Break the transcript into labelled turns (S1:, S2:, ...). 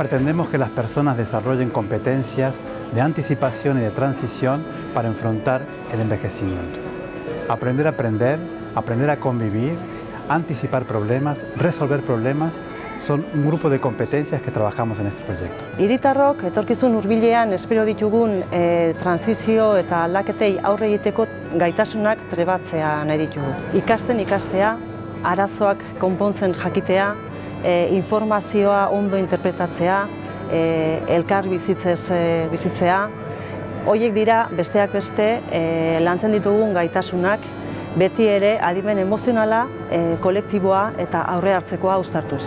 S1: pretendemos que las personas desarrollen competencias de anticipación y de transición para enfrentar el envejecimiento. Aprender a aprender, aprender a convivir, anticipar problemas, resolver problemas, son un grupo de competencias que trabajamos en este proyecto.
S2: Iritarrok etorkizun hurbilean espero ditugun e, transizio eta aldaketei aurre egiteko gaitasunak trebatzea nahi ditugu. Ikasten ikastea, arazoak konpontzen jakitea, e, informazioa ondo interpretatzea, e, elkar bizitzez, e, bizitzea, Hoiek dira besteak beste e, lantzen ditugun gaitasunak beti ere adimen emozionala, e, kolektiboa eta aurre hartzekoa uztartuz.